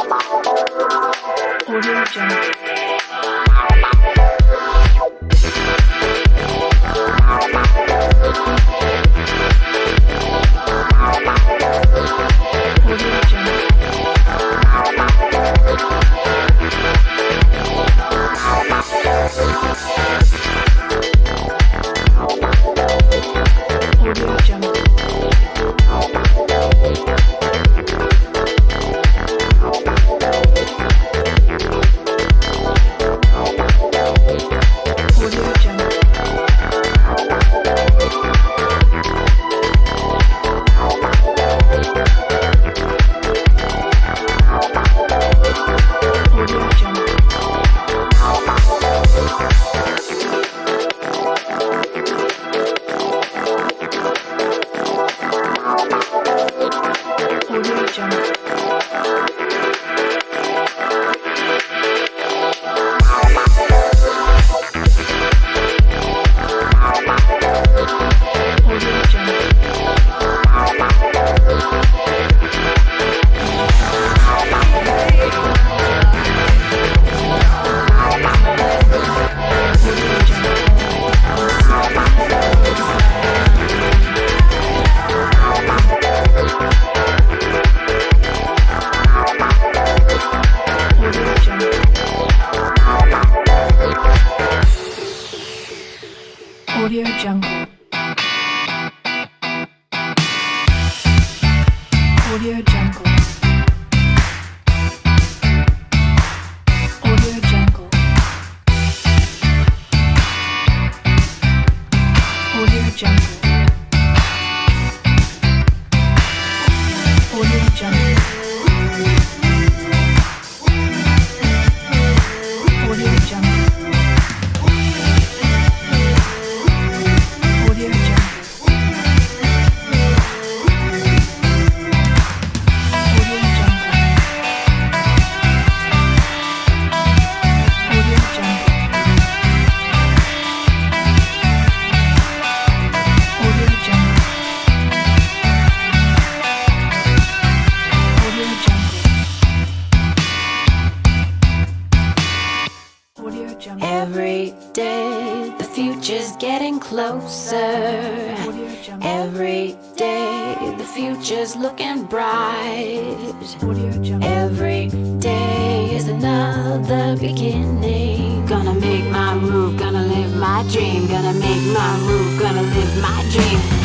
我是张。jump. Audio Jungle. Audio Jungle. Every day, the future's getting closer. Every day, the future's looking bright. Every day is another beginning. Gonna make my move, gonna live my dream. Gonna make my move, gonna live my dream.